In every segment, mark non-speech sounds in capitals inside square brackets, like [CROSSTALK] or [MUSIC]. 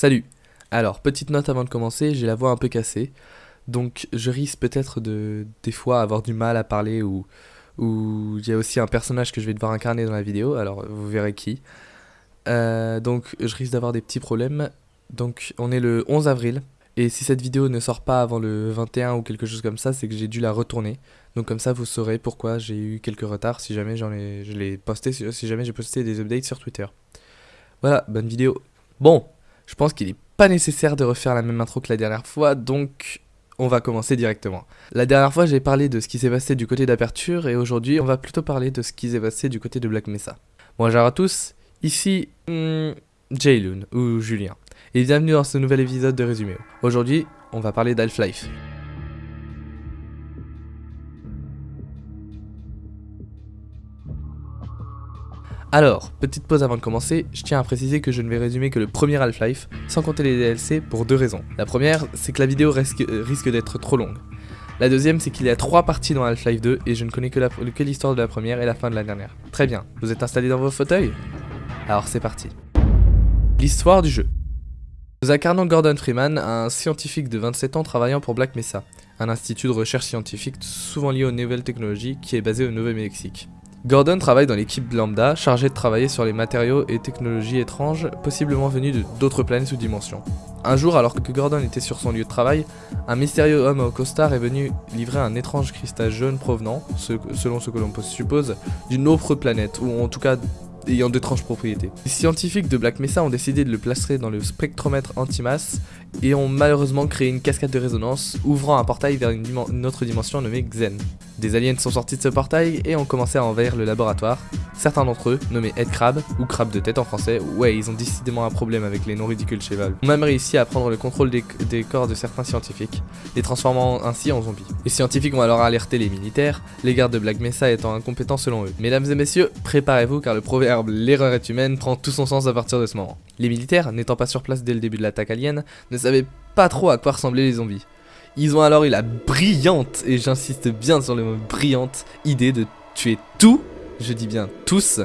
Salut Alors, petite note avant de commencer, j'ai la voix un peu cassée, donc je risque peut-être de, des fois, avoir du mal à parler ou, ou il y a aussi un personnage que je vais devoir incarner dans la vidéo, alors vous verrez qui. Euh, donc je risque d'avoir des petits problèmes, donc on est le 11 avril, et si cette vidéo ne sort pas avant le 21 ou quelque chose comme ça, c'est que j'ai dû la retourner. Donc comme ça, vous saurez pourquoi j'ai eu quelques retards si jamais j'en ai, je l'ai posté, si jamais j'ai posté des updates sur Twitter. Voilà, bonne vidéo. Bon, je pense qu'il n'est pas nécessaire de refaire la même intro que la dernière fois, donc on va commencer directement. La dernière fois, j'ai parlé de ce qui s'est passé du côté d'Aperture, et aujourd'hui, on va plutôt parler de ce qui s'est passé du côté de Black Mesa. Bonjour à tous, ici hmm, Jayloon, ou Julien, et bienvenue dans ce nouvel épisode de Résumé. Aujourd'hui, on va parler d'Half-Life. Alors, petite pause avant de commencer, je tiens à préciser que je ne vais résumer que le premier Half-Life, sans compter les DLC, pour deux raisons. La première, c'est que la vidéo risque, euh, d'être trop longue. La deuxième, c'est qu'il y a trois parties dans Half-Life 2, et je ne connais que l'histoire de la première et la fin de la dernière. Très bien, vous êtes installés dans vos fauteuils? Alors c'est parti. L'histoire du jeu. Nous incarnons Gordon Freeman, un scientifique de 27 ans travaillant pour Black Mesa, un institut de recherche scientifique souvent lié aux nouvelles technologies qui est basé au Nouveau-Mexique. Gordon travaille dans l'équipe Lambda, chargée de travailler sur les matériaux et technologies étranges, possiblement venus d'autres planètes ou dimensions. Un jour, alors que Gordon était sur son lieu de travail, un mystérieux homme au costard est venu livrer un étrange cristal jaune provenant, selon ce que l'on suppose, d'une autre planète, ou en tout cas ayant d'étranges propriétés. Les scientifiques de Black Mesa ont décidé de le placer dans le spectromètre antimasse et ont malheureusement créé une cascade de résonance ouvrant un portail vers une, une autre dimension nommée Xen. Des aliens sont sortis de ce portail et ont commencé à envahir le laboratoire. Certains d'entre eux, nommés Headcrab, ou Crabe de tête en français, ouais, ils ont décidément un problème avec les noms ridicules chez Valve, ont même réussi à prendre le contrôle des, corps de certains scientifiques, les transformant ainsi en zombies. Les scientifiques ont alors alerté les militaires, les gardes de Black Mesa étant incompétents selon eux. Mesdames et messieurs, préparez-vous car le proverbe « l'erreur est humaine » prend tout son sens à partir de ce moment. Les militaires, n'étant pas sur place dès le début de l'attaque alien, ne savaient pas trop à quoi ressemblaient les zombies. Ils ont alors eu la brillante, et j'insiste bien sur le mot brillante, idée de tuer tout, je dis bien tous,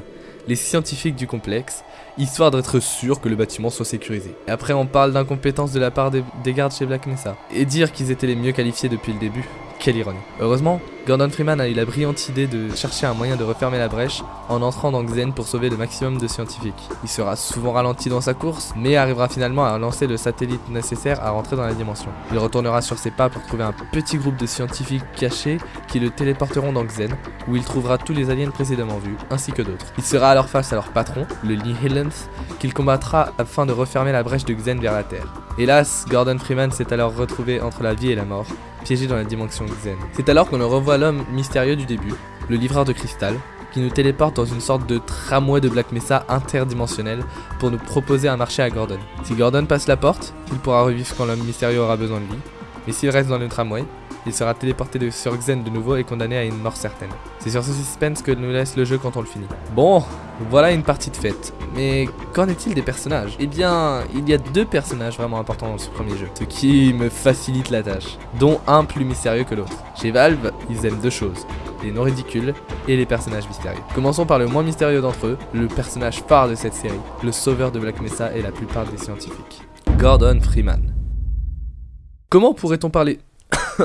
les scientifiques du complexe, histoire d'être sûr que le bâtiment soit sécurisé. Et après on parle d'incompétence de la part des gardes chez Black Mesa, et dire qu'ils étaient les mieux qualifiés depuis le début. Quelle ironie. Heureusement, Gordon Freeman a eu la brillante idée de chercher un moyen de refermer la brèche en entrant dans Xen pour sauver le maximum de scientifiques. Il sera souvent ralenti dans sa course, mais arrivera finalement à lancer le satellite nécessaire à rentrer dans la dimension. Il retournera sur ses pas pour trouver un petit groupe de scientifiques cachés qui le téléporteront dans Xen, où il trouvera tous les aliens précédemment vus, ainsi que d'autres. Il sera alors face à leur patron, le Nihilance, qu'il combattra afin de refermer la brèche de Xen vers la Terre. Hélas, Gordon Freeman s'est alors retrouvé entre la vie et la mort, piégé dans la dimension Xen. C'est alors qu'on le revoit l'homme mystérieux du début, le livreur de cristal, qui nous téléporte dans une sorte de tramway de Black Mesa interdimensionnel pour nous proposer un marché à Gordon. Si Gordon passe la porte, il pourra revivre quand l'homme mystérieux aura besoin de lui, mais s'il reste dans le tramway, il sera téléporté sur Xen de nouveau et condamné à une mort certaine. C'est sur ce suspense que nous laisse le jeu quand on le finit. Bon, voilà une partie de fête. Mais qu'en est-il des personnages? Eh bien, il y a deux personnages vraiment importants dans ce premier jeu, ce qui me facilite la tâche, dont un plus mystérieux que l'autre. Chez Valve, ils aiment deux choses, les noms ridicules et les personnages mystérieux. Commençons par le moins mystérieux d'entre eux, le personnage phare de cette série, le sauveur de Black Mesa et la plupart des scientifiques. Gordon Freeman. Comment pourrait-on parler [COUGHS]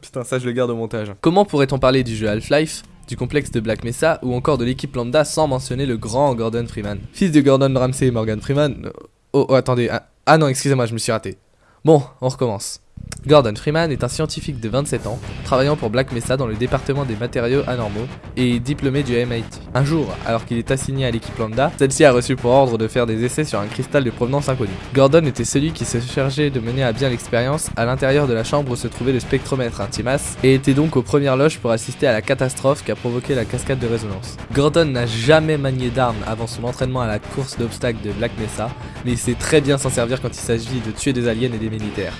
Putain, ça je le garde au montage. Comment pourrait-on parler du jeu Half-Life, du complexe de Black Mesa ou encore de l'équipe Lambda sans mentionner le grand Gordon Freeman? Fils de Gordon Ramsay et Morgan Freeman... Oh, oh attendez, ah, ah non, excusez-moi, je me suis raté. Bon, on recommence. Gordon Freeman est un scientifique de 27 ans, travaillant pour Black Mesa dans le département des matériaux anormaux et diplômé du MIT. Un jour, alors qu'il est assigné à l'équipe Lambda, celle-ci a reçu pour ordre de faire des essais sur un cristal de provenance inconnue. Gordon était celui qui se chargeait de mener à bien l'expérience à l'intérieur de la chambre où se trouvait le spectromètre Intimas et était donc aux premières loges pour assister à la catastrophe qui a provoqué la cascade de résonance. Gordon n'a jamais manié d'armes avant son entraînement à la course d'obstacles de Black Mesa, mais il sait très bien s'en servir quand il s'agit de tuer des aliens et des militaires,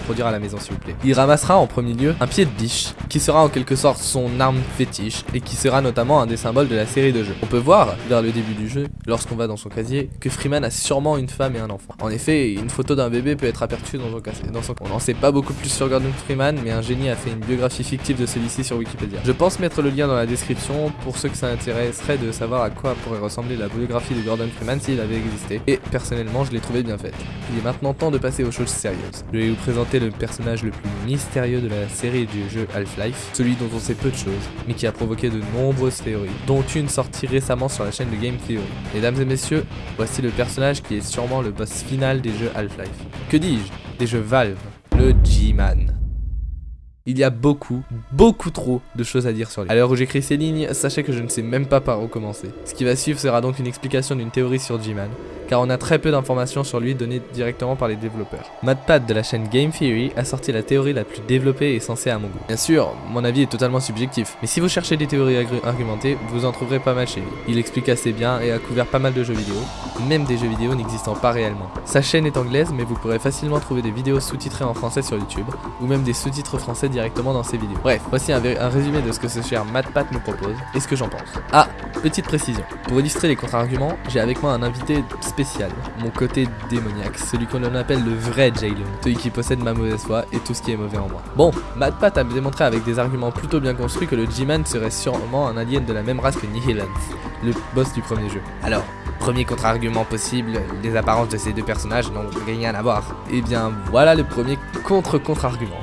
reproduire à la maison s'il vous plaît. Il ramassera en premier lieu un pied de biche, qui sera en quelque sorte son arme fétiche, et qui sera notamment un des symboles de la série de jeux. On peut voir, vers le début du jeu, lorsqu'on va dans son casier, que Freeman a sûrement une femme et un enfant. En effet, une photo d'un bébé peut être aperçue dans son casier. On n'en sait pas beaucoup plus sur Gordon Freeman, mais un génie a fait une biographie fictive de celui-ci sur Wikipédia. Je pense mettre le lien dans la description pour ceux que ça intéresserait de savoir à quoi pourrait ressembler la biographie de Gordon Freeman s'il avait existé. Et personnellement, je l'ai trouvé bien faite. Il est maintenant temps de passer aux choses sérieuses. Je vais vous présenter le personnage le plus mystérieux de la série du jeu Half-Life, celui dont on sait peu de choses, mais qui a provoqué de nombreuses théories, dont une sortie récemment sur la chaîne de Game Theory. Mesdames et messieurs, voici le personnage qui est sûrement le boss final des jeux Half-Life. Que dis-je? Des jeux Valve, le G-Man. Il y a beaucoup, beaucoup trop de choses à dire sur lui. À l'heure où j'écris ces lignes, sachez que je ne sais même pas par où commencer. Ce qui va suivre sera donc une explication d'une théorie sur G-Man, car on a très peu d'informations sur lui données directement par les développeurs. MadPad de la chaîne Game Theory a sorti la théorie la plus développée et sensée à mon goût. Bien sûr, mon avis est totalement subjectif, mais si vous cherchez des théories argumentées, vous en trouverez pas mal chez lui. Il explique assez bien et a couvert pas mal de jeux vidéo, même des jeux vidéo n'existant pas réellement. Sa chaîne est anglaise, mais vous pourrez facilement trouver des vidéos sous-titrées en français sur YouTube, ou même des sous-titres français directement Bref, voici un, résumé de ce que ce cher MadPad nous propose, et ce que j'en pense. Ah, petite précision, pour illustrer les contre-arguments, j'ai avec moi un invité spécial, mon côté démoniaque, celui qu'on appelle le vrai Jalen, celui qui possède ma mauvaise foi et tout ce qui est mauvais en moi. Bon, MadPat a démontré avec des arguments plutôt bien construits que le G-Man serait sûrement un alien de la même race que Nihilance, le boss du premier jeu. Alors, Premier contre-argument possible, les apparences de ces deux personnages n'ont rien à voir. Et eh bien voilà le premier contre-contre-argument.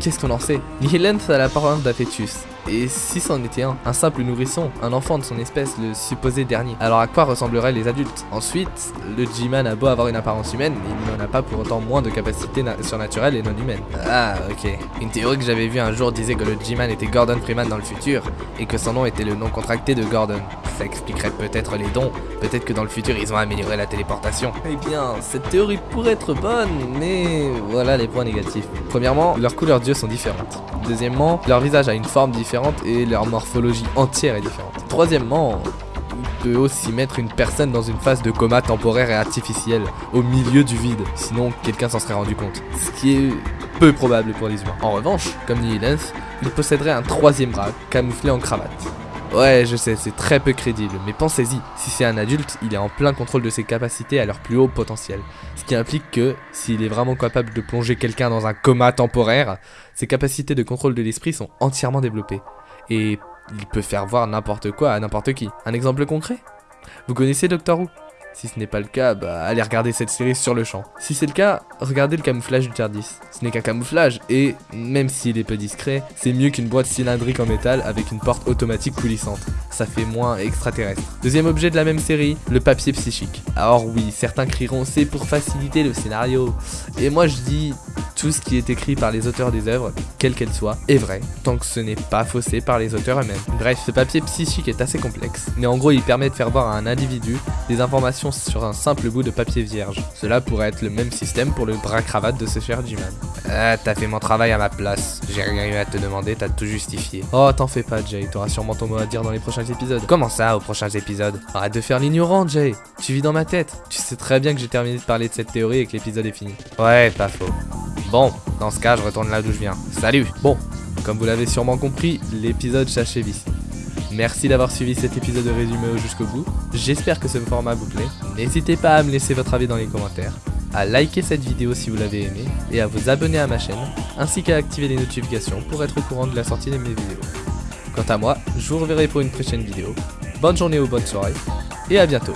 Qu'est-ce qu'on en sait? Nihilance a l'apparence d'un fœtus, et si c'en était un, un simple nourrisson, un enfant de son espèce, le supposé dernier, alors à quoi ressembleraient les adultes? Ensuite, le G-Man a beau avoir une apparence humaine, il n'en a pas pour autant moins de capacités surnaturelles et non humaines. Ah, ok. Une théorie que j'avais vue un jour disait que le G-Man était Gordon Freeman dans le futur, et que son nom était le nom contracté de Gordon. Ça expliquerait peut-être les dons, peut-être que dans le futur ils ont amélioré la téléportation. Eh bien, cette théorie pourrait être bonne, mais voilà les points négatifs. Premièrement, leurs couleurs d'yeux sont différentes. Deuxièmement, leur visage a une forme différente et leur morphologie entière est différente. Troisièmement, on peut aussi mettre une personne dans une phase de coma temporaire et artificiel, au milieu du vide, sinon quelqu'un s'en serait rendu compte. Ce qui est peu probable pour les humains. En revanche, comme Nihilens, il posséderait un troisième bras, camouflé en cravate. Ouais, je sais, c'est très peu crédible, mais pensez-y, si c'est un adulte, il est en plein contrôle de ses capacités à leur plus haut potentiel. Ce qui implique que, s'il est vraiment capable de plonger quelqu'un dans un coma temporaire, ses capacités de contrôle de l'esprit sont entièrement développées. Et il peut faire voir n'importe quoi à n'importe qui. Un exemple concret? Vous connaissez Doctor Who? Si ce n'est pas le cas, bah allez regarder cette série sur le champ. Si c'est le cas, regardez le camouflage du TARDIS. Ce n'est qu'un camouflage, et même s'il est peu discret, c'est mieux qu'une boîte cylindrique en métal avec une porte automatique coulissante. Ça fait moins extraterrestre. Deuxième objet de la même série, le papier psychique. Alors oui, certains crieront c'est pour faciliter le scénario. Et moi je dis, tout ce qui est écrit par les auteurs des œuvres, quelle qu'elle soit, est vrai, tant que ce n'est pas faussé par les auteurs eux-mêmes. Bref, ce papier psychique est assez complexe, mais en gros il permet de faire voir à un individu des informations sur un simple bout de papier vierge. Cela pourrait être le même système pour le bras-cravate de ce cher G-Man. Ah, t'as fait mon travail à ma place, j'ai rien eu à te demander, t'as tout justifié. Oh, t'en fais pas Jay, t'auras sûrement ton mot à dire dans les prochains épisodes. Comment ça, aux prochains épisodes? Arrête de faire l'ignorant Jay, tu vis dans ma tête. Tu sais très bien que j'ai terminé de parler de cette théorie et que l'épisode est fini. Ouais, pas faux. Bon, dans ce cas, je retourne là d'où je viens. Salut Bon, comme vous l'avez sûrement compris, l'épisode s'achève ici. Merci d'avoir suivi cet épisode de résumé jusqu'au bout. J'espère que ce format vous plaît. N'hésitez pas à me laisser votre avis dans les commentaires, à liker cette vidéo si vous l'avez aimé et à vous abonner à ma chaîne, ainsi qu'à activer les notifications pour être au courant de la sortie de mes vidéos. Quant à moi, je vous reverrai pour une prochaine vidéo. Bonne journée ou bonne soirée, et à bientôt